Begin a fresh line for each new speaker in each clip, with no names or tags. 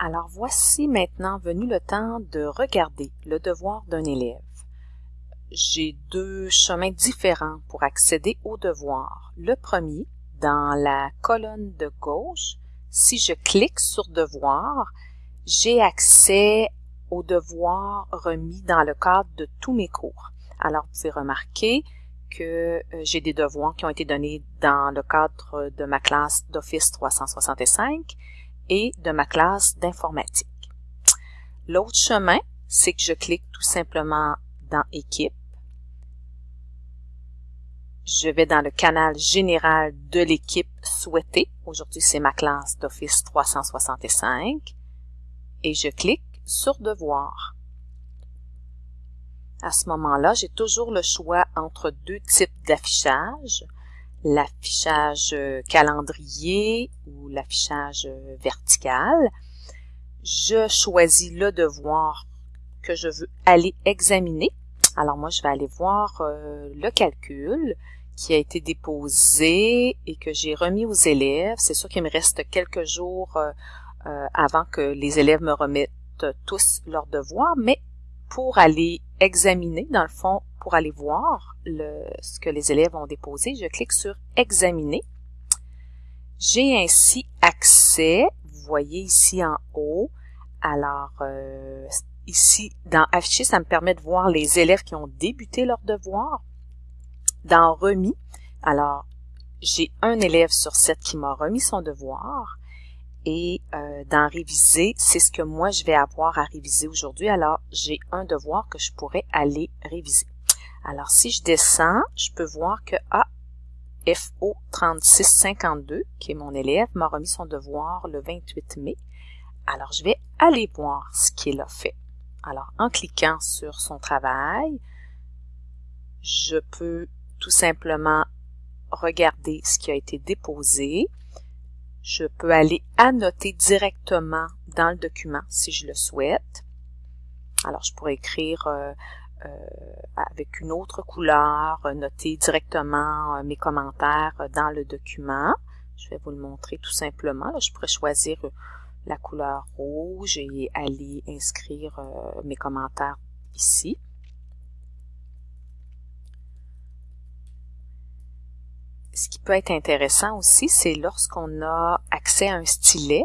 Alors voici maintenant venu le temps de regarder le devoir d'un élève. J'ai deux chemins différents pour accéder au devoir. Le premier, dans la colonne de gauche, si je clique sur devoir, j'ai accès aux devoirs remis dans le cadre de tous mes cours. Alors, vous pouvez remarquer que euh, j'ai des devoirs qui ont été donnés dans le cadre de ma classe d'Office 365 et de ma classe d'informatique. L'autre chemin, c'est que je clique tout simplement dans Équipe. Je vais dans le canal général de l'équipe souhaitée. Aujourd'hui, c'est ma classe d'Office 365. Et je clique sur Devoir. À ce moment-là, j'ai toujours le choix entre deux types d'affichage l'affichage euh, calendrier ou l'affichage euh, vertical. Je choisis le devoir que je veux aller examiner. Alors moi, je vais aller voir euh, le calcul qui a été déposé et que j'ai remis aux élèves. C'est sûr qu'il me reste quelques jours avant que les élèves me remettent tous leurs devoirs, mais pour aller examiner, dans le fond, pour aller voir le, ce que les élèves ont déposé, je clique sur Examiner. J'ai ainsi accès, vous voyez ici en haut, alors euh, ici dans Afficher, ça me permet de voir les élèves qui ont débuté leur devoir. Dans Remis, alors j'ai un élève sur sept qui m'a remis son devoir et euh, dans réviser, c'est ce que moi je vais avoir à réviser aujourd'hui. Alors, j'ai un devoir que je pourrais aller réviser. Alors, si je descends, je peux voir que ah, FO 3652, qui est mon élève, m'a remis son devoir le 28 mai. Alors, je vais aller voir ce qu'il a fait. Alors, en cliquant sur son travail, je peux tout simplement regarder ce qui a été déposé je peux aller annoter directement dans le document si je le souhaite. Alors, je pourrais écrire euh, avec une autre couleur, noter directement euh, mes commentaires dans le document. Je vais vous le montrer tout simplement. je pourrais choisir la couleur rouge et aller inscrire mes commentaires ici. ce qui peut être intéressant aussi, c'est lorsqu'on a accès à un stylet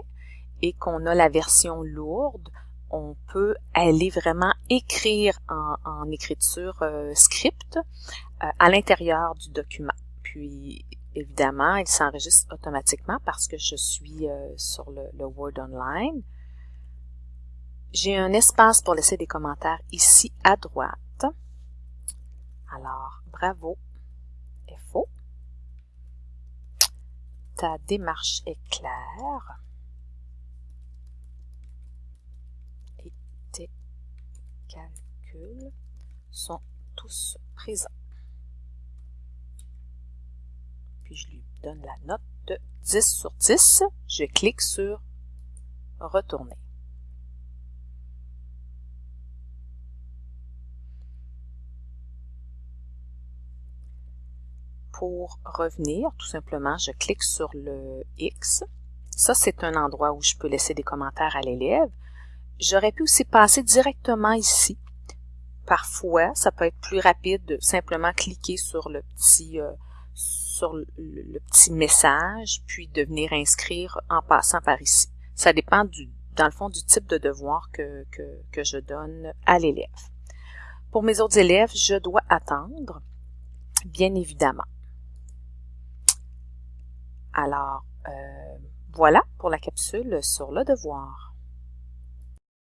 et qu'on a la version lourde, on peut aller vraiment écrire en, écriture euh, script euh, à l'intérieur du document. Puis, évidemment, il s'enregistre automatiquement parce que je suis euh, sur le, le, Word Online. J'ai un espace pour laisser des commentaires ici à droite. Alors, bravo, FO ta démarche est claire tes calculs sont tous présents. Puis je lui donne la note de 10 sur 10. Je clique sur Retourner. pour revenir, tout simplement, je clique sur le X. Ça, c'est un endroit où je peux laisser des commentaires à l'élève. J'aurais pu aussi passer directement ici. Parfois, ça peut être plus rapide de simplement cliquer sur le petit euh, sur le, petit message, puis de venir inscrire en passant par ici. Ça dépend du, dans le fond, du type de devoir que, que, que je donne à l'élève. Pour mes autres élèves, je dois attendre, bien évidemment. Alors, euh, voilà pour la capsule sur le devoir.